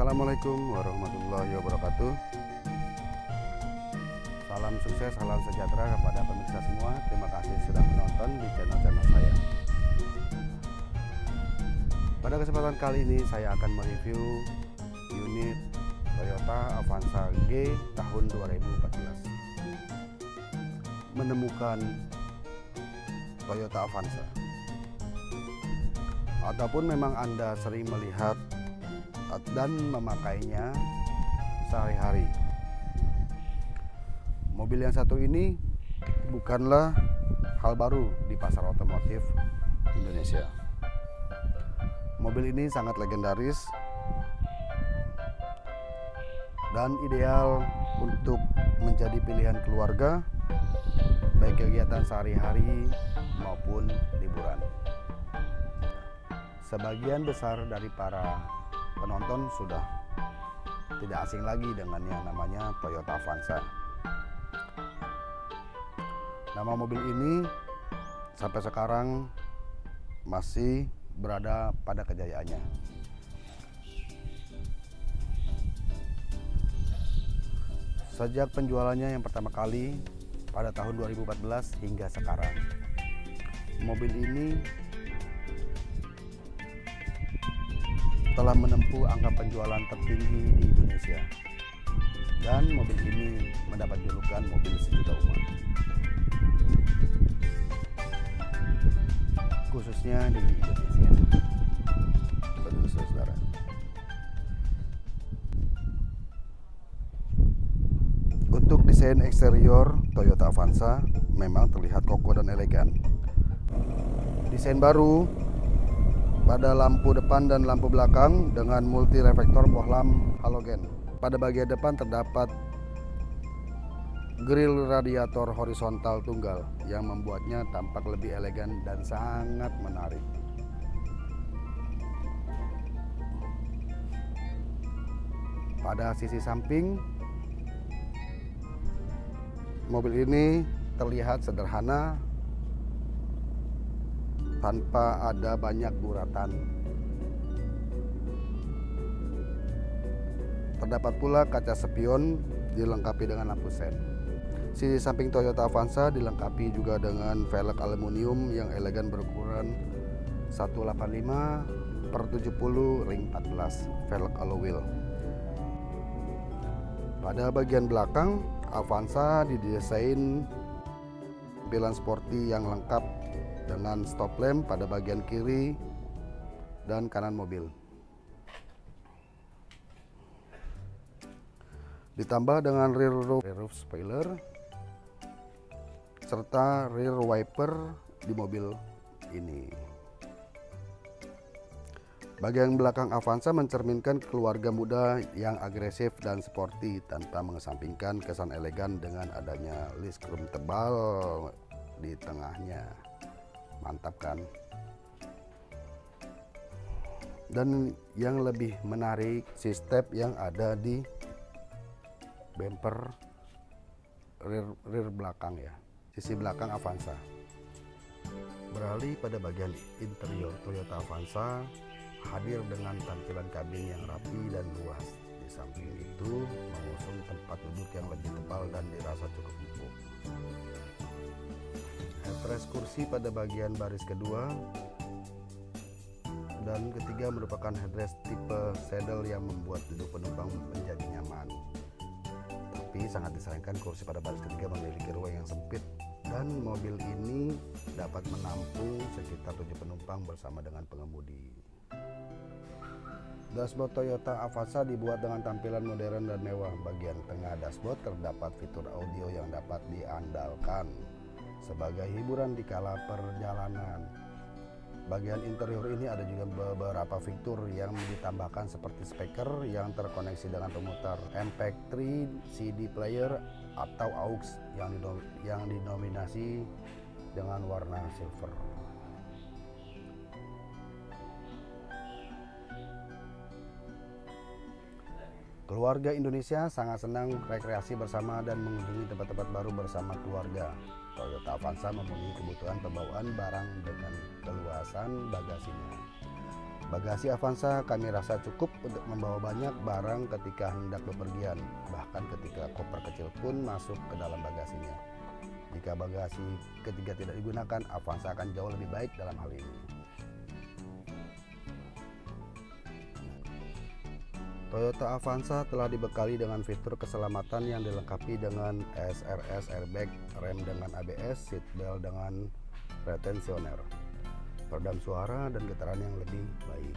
Assalamualaikum warahmatollahi wabarakatuh. Salam sukses, salam sejahtera kepada pemirsa semua. Terima kasih sudah menonton di channel-channel saya. Pada kesempatan kali ini saya akan mereview unit Toyota Avanza G tahun 2014. Menemukan Toyota Avanza ataupun memang Anda sering melihat dan memakainya sehari-hari. Mobil yang satu ini bukanlah hal baru di pasar otomotif Indonesia. Mobil ini sangat legendaris dan ideal untuk menjadi pilihan keluarga baik kegiatan sehari-hari maupun liburan. Sebagian besar dari para penonton sudah tidak asing lagi dengan yang namanya Toyota Avanza. Nama mobil ini sampai sekarang masih berada pada kejayaannya. Sejak penjualannya yang pertama kali pada tahun 2014 hingga sekarang. Mobil ini telah menempuh angka penjualan tertinggi di Indonesia. Dan mobil ini mendapat julukan mobil sejuta umat. Khususnya di Indonesia. Saudara. Untuk desain eksterior Toyota Avanza memang terlihat kokoh dan elegan. Desain baru pada lampu depan dan lampu belakang dengan multi reflektor bohlam halogen. Pada bagian depan terdapat grill radiator horizontal tunggal yang membuatnya tampak lebih elegan dan sangat menarik. Pada sisi samping mobil ini terlihat sederhana tanpa ada banyak guratan. Terdapat pula kaca spion dilengkapi dengan lampu sen. Sisi samping Toyota Avanza dilengkapi juga dengan velg aluminium yang elegan berukuran 185 per 70 ring 14 velg alloy wheel. Pada bagian belakang, Avanza didesain tampilan sporty yang lengkap dengan stop lamp pada bagian kiri dan kanan mobil. Ditambah dengan rear roof, rear roof spoiler serta rear wiper di mobil ini. Bagian belakang Avanza mencerminkan keluarga muda yang agresif dan sporty tanpa mengesampingkan kesan elegan dengan adanya list chrome tebal di tengahnya mantap kan? Dan yang lebih menarik si step yang ada di bumper rear, rear belakang ya. Sisi belakang Avanza. Beralih pada bagian interior Toyota Avanza hadir dengan tampilan kabin yang rapi dan luas. Di samping itu mengusung tempat duduk yang lebih tebal dan dirasa cukup empuk headrest kursi pada bagian baris kedua. Dan ketiga merupakan headrest tipe saddle yang membuat duduk penumpang menjadi nyaman. Tapi sangat disayangkan kursi pada baris ketiga memiliki ruang yang sempit. Dan mobil ini dapat menampung sekitar 7 penumpang bersama dengan pengemudi. Dashboard Toyota Avanza dibuat dengan tampilan modern dan mewah. Bagian tengah dashboard terdapat fitur audio yang dapat diandalkan sebagai hiburan di kala perjalanan. Bagian interior ini ada juga beberapa fitur yang ditambahkan seperti speaker yang terkoneksi dengan pemutar MP3 CD player atau aux yang, yang dinominasi dengan warna silver. Keluarga Indonesia sangat senang rekreasi bersama dan mengunjungi tempat-tempat baru bersama keluarga. Toyota Avanza memenuhi kebutuhan pembawaan barang dengan keluasan bagasinya. Bagasi Avanza kami rasa cukup untuk membawa banyak barang ketika hendak bepergian, bahkan ketika koper kecil pun masuk ke dalam bagasinya. Jika bagasi ketiga tidak digunakan, Avanza akan jauh lebih baik dalam hal ini. Toyota Avanza telah dibekali dengan fitur keselamatan yang dilengkapi dengan SRS airbag, rem dengan ABS, seatbelt dengan retensioner peredam suara dan getaran yang lebih baik.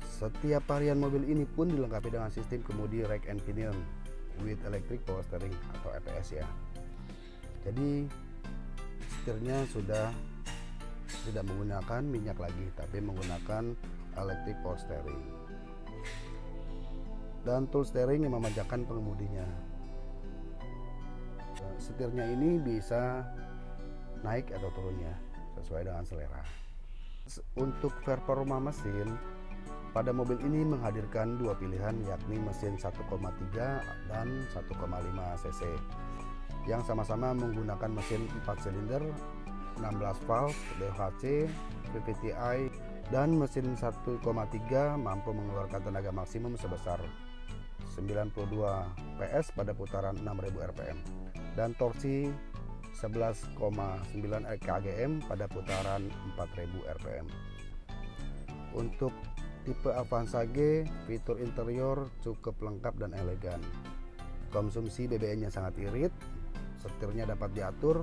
Setiap varian mobil ini pun dilengkapi dengan sistem kemudi rack and pinion with electric power steering atau EPS ya. Jadi setirnya sudah tidak menggunakan minyak lagi tapi menggunakan electric power steering. Dan tool steering yang memanjakan pengemudinya. Setirnya ini bisa naik atau turunnya sesuai dengan selera. Untuk performa mesin, pada mobil ini menghadirkan dua pilihan yakni mesin 1,3 dan 1,5 cc yang sama-sama menggunakan mesin 4 silinder 16 valve DHC VVTi dan mesin 1,3 mampu mengeluarkan tenaga maksimum sebesar 92 PS pada putaran 6000 rpm dan torsi 11,9 kgm pada putaran 4000 rpm. Untuk tipe Avanza G, fitur interior cukup lengkap dan elegan. Konsumsi BBM-nya sangat irit, setirnya dapat diatur,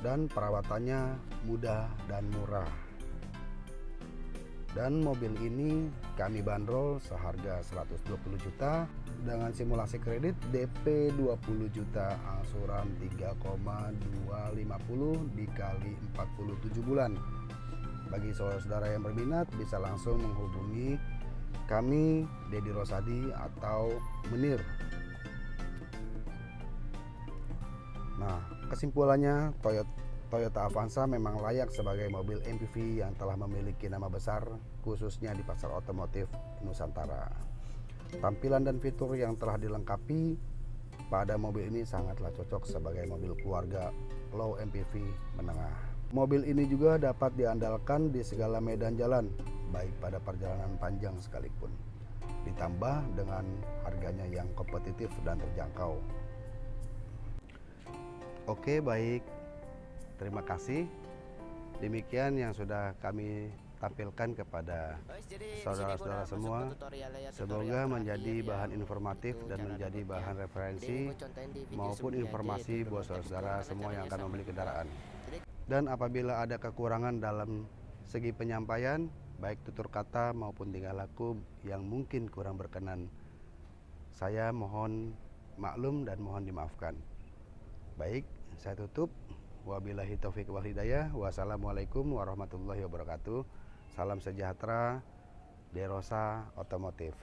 dan perawatannya mudah dan murah. Dan mobil ini kami bandrol seharga 120 juta dengan simulasi kredit DP 20 juta angsuran 3,250 dikali 47 bulan. Bagi saudara-saudara yang berminat bisa langsung menghubungi kami Dedi Rosadi atau Menir. Nah, kesimpulannya Toyota Toyota Avanza memang layak sebagai mobil MPV yang telah memiliki nama besar khususnya di pasar otomotif Nusantara. Tampilan dan fitur yang telah dilengkapi pada mobil ini sangatlah cocok sebagai mobil keluarga low MPV menengah. Mobil ini juga dapat diandalkan di segala medan jalan, baik pada perjalanan panjang sekalipun. Ditambah dengan harganya yang kompetitif dan terjangkau. Oke, baik. Terima kasih. Demikian yang sudah kami tampilkan kepada saudara-saudara semua. Semoga menjadi bahan informatif dan menjadi bahan referensi maupun informasi buat saudara-saudara semua yang akan membeli kendaraan. Dan apabila ada kekurangan dalam segi penyampaian, baik tutur kata maupun tingkah laku yang mungkin kurang berkenan, saya mohon maklum dan mohon dimaafkan. Baik, saya tutup. Wabillahi taufiq wal hidayah. Wassalamualaikum warahmatullahi wabarakatuh. Salam sejahtera. Derosa Otomotif.